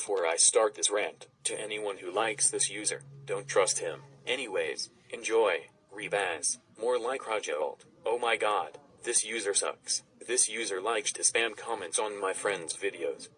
before I start this rant, to anyone who likes this user, don't trust him. Anyways, enjoy. Rebaz. More like Rajold. Oh my god, this user sucks. This user likes to spam comments on my friends' videos.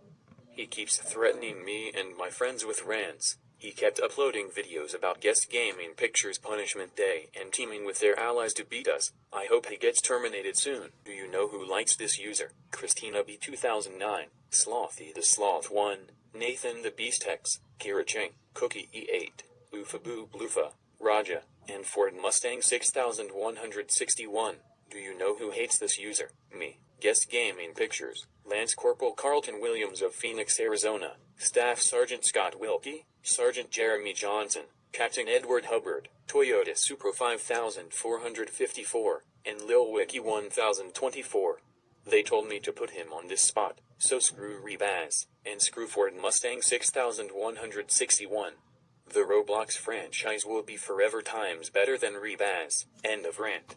He keeps threatening me and my friends with rants. He kept uploading videos about guest gaming pictures punishment day and teaming with their allies to beat us. I hope he gets terminated soon. Do you know who likes this user? Christina B 2009, Slothy the Sloth 1, Nathan the Beast Hex, Kira Cheng, Cookie E8, Lufa Blufa, Raja, and Ford Mustang 6161. Do you know who hates this user? Me. Guest Gaming Pictures. Lance Corporal Carlton Williams of Phoenix, Arizona. Staff Sergeant Scott Wilkie. Sergeant Jeremy Johnson. Captain Edward Hubbard. Toyota Supra 5454. And Lil Wiki 1024. They told me to put him on this spot, so screw Rebaz, and screw Ford Mustang 6161. The Roblox franchise will be forever times better than Rebaz. End of rant.